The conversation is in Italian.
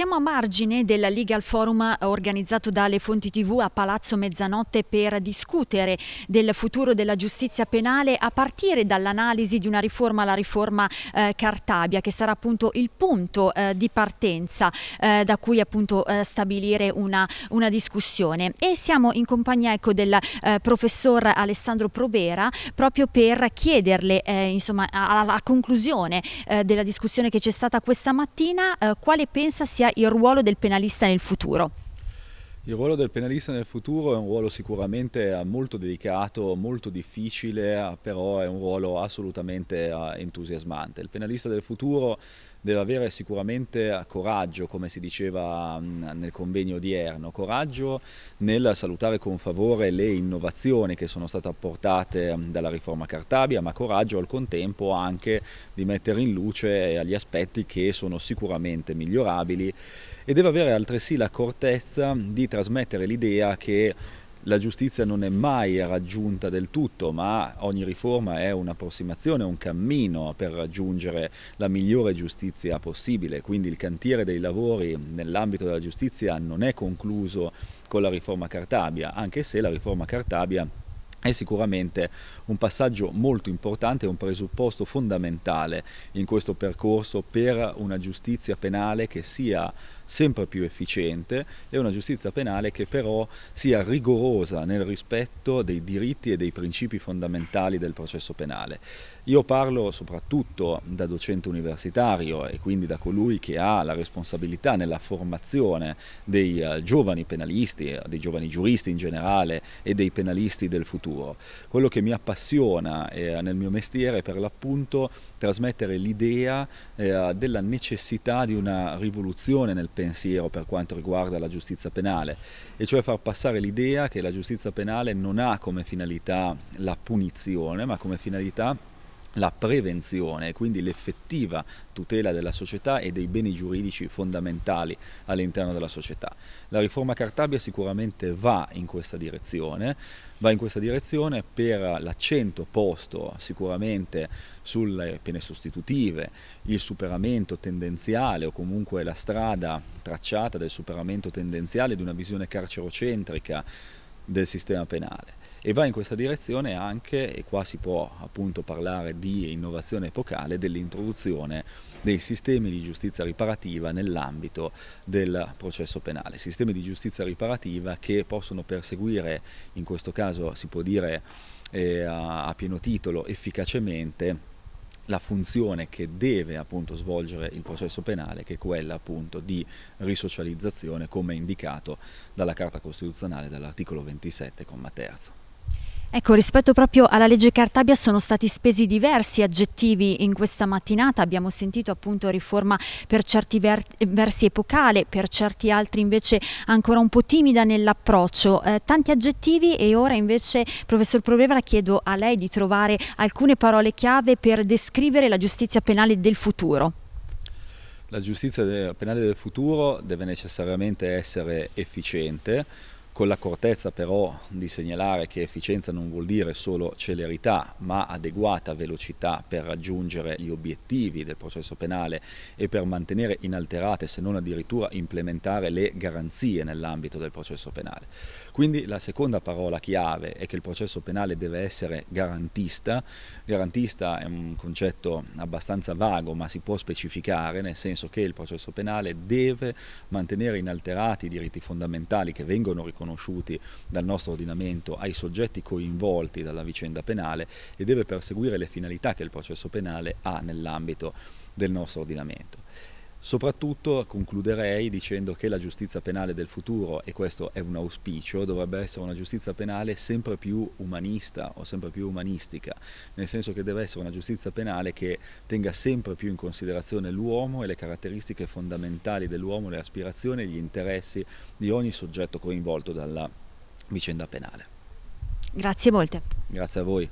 a margine del Legal Forum organizzato dalle Fonti TV a Palazzo Mezzanotte per discutere del futuro della giustizia penale a partire dall'analisi di una riforma, la riforma eh, Cartabia, che sarà appunto il punto eh, di partenza eh, da cui appunto eh, stabilire una, una, discussione. E siamo in compagnia ecco, del eh, professor Alessandro Provera proprio per chiederle eh, insomma, alla conclusione della discussione che c'è stata questa mattina quale pensa sia il ruolo del penalista nel futuro? Il ruolo del penalista nel futuro è un ruolo sicuramente molto delicato, molto difficile, però è un ruolo assolutamente entusiasmante. Il penalista del futuro deve avere sicuramente coraggio, come si diceva nel convegno odierno, coraggio nel salutare con favore le innovazioni che sono state apportate dalla riforma Cartabia, ma coraggio al contempo anche di mettere in luce gli aspetti che sono sicuramente migliorabili. E deve avere altresì l'accortezza di trasmettere l'idea che la giustizia non è mai raggiunta del tutto, ma ogni riforma è un'approssimazione, un cammino per raggiungere la migliore giustizia possibile, quindi il cantiere dei lavori nell'ambito della giustizia non è concluso con la riforma Cartabia, anche se la riforma Cartabia è sicuramente un passaggio molto importante, un presupposto fondamentale in questo percorso per una giustizia penale che sia sempre più efficiente e una giustizia penale che però sia rigorosa nel rispetto dei diritti e dei principi fondamentali del processo penale. Io parlo soprattutto da docente universitario e quindi da colui che ha la responsabilità nella formazione dei uh, giovani penalisti, dei giovani giuristi in generale e dei penalisti del futuro. Quello che mi appassiona eh, nel mio mestiere è per l'appunto trasmettere l'idea eh, della necessità di una rivoluzione nel pensiero per quanto riguarda la giustizia penale, e cioè far passare l'idea che la giustizia penale non ha come finalità la punizione, ma come finalità la prevenzione, quindi l'effettiva tutela della società e dei beni giuridici fondamentali all'interno della società. La riforma Cartabia sicuramente va in questa direzione, va in questa direzione per l'accento posto sicuramente sulle pene sostitutive, il superamento tendenziale o comunque la strada tracciata del superamento tendenziale di una visione carcerocentrica del sistema penale e va in questa direzione anche, e qua si può appunto parlare di innovazione epocale, dell'introduzione dei sistemi di giustizia riparativa nell'ambito del processo penale, sistemi di giustizia riparativa che possono perseguire, in questo caso si può dire eh, a, pieno titolo, efficacemente la funzione che deve appunto svolgere il processo penale che è quella appunto di risocializzazione come indicato dalla Carta Costituzionale dall'articolo 27, comma terzo. Ecco, rispetto proprio alla legge Cartabia sono stati spesi diversi aggettivi in questa mattinata, abbiamo sentito appunto riforma per certi ver versi epocale, per certi altri invece ancora un po' timida nell'approccio, eh, tanti aggettivi e ora invece professor Provera chiedo a lei di trovare alcune parole chiave per descrivere la giustizia penale del futuro. La giustizia penale del futuro deve necessariamente essere efficiente, con l'accortezza però di segnalare che efficienza non vuol dire solo celerità ma adeguata velocità per raggiungere gli obiettivi del processo penale e per mantenere inalterate se non addirittura implementare le garanzie nell'ambito del processo penale. Quindi la seconda parola chiave è che il processo penale deve essere garantista, garantista è un concetto abbastanza vago ma si può specificare nel senso che il processo penale deve mantenere inalterati i diritti fondamentali che vengono riconosciuti riconosciuti dal nostro ordinamento ai soggetti coinvolti dalla vicenda penale e deve perseguire le finalità che il processo penale ha nell'ambito del nostro ordinamento. Soprattutto concluderei dicendo che la giustizia penale del futuro, e questo è un auspicio, dovrebbe essere una giustizia penale sempre più umanista o sempre più umanistica, nel senso che deve essere una giustizia penale che tenga sempre più in considerazione l'uomo e le caratteristiche fondamentali dell'uomo, le aspirazioni e gli interessi di ogni soggetto coinvolto dalla vicenda penale. Grazie molte. Grazie a voi.